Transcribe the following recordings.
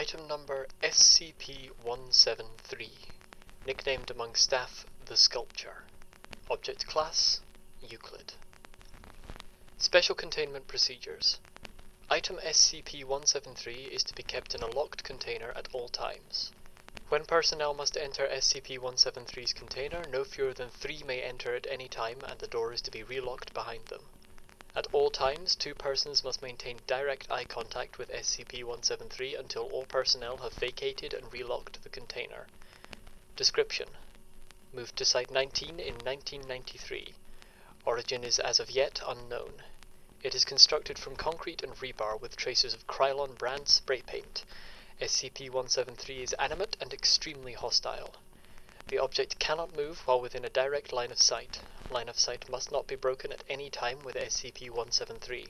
Item number SCP-173, nicknamed among staff the Sculpture. Object Class Euclid. Special Containment Procedures Item SCP-173 is to be kept in a locked container at all times. When personnel must enter SCP-173's container, no fewer than three may enter at any time and the door is to be relocked behind them. At all times, two persons must maintain direct eye contact with SCP-173 until all personnel have vacated and relocked the container. Description: Moved to Site 19 in 1993. Origin is as of yet unknown. It is constructed from concrete and rebar with traces of Krylon brand spray paint. SCP-173 is animate and extremely hostile. The object cannot move while within a direct line of sight. Line of sight must not be broken at any time with SCP-173.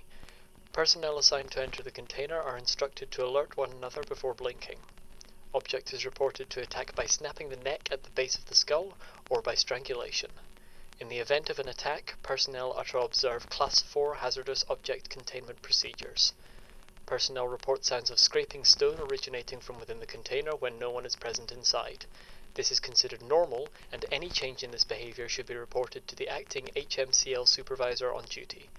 Personnel assigned to enter the container are instructed to alert one another before blinking. Object is reported to attack by snapping the neck at the base of the skull or by strangulation. In the event of an attack, personnel are to observe Class 4 hazardous object containment procedures. Personnel report sounds of scraping stone originating from within the container when no one is present inside. This is considered normal, and any change in this behavior should be reported to the acting HMCL supervisor on duty.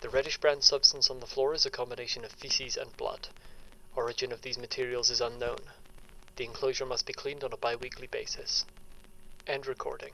The reddish brown substance on the floor is a combination of feces and blood. Origin of these materials is unknown. The enclosure must be cleaned on a bi-weekly basis. End recording.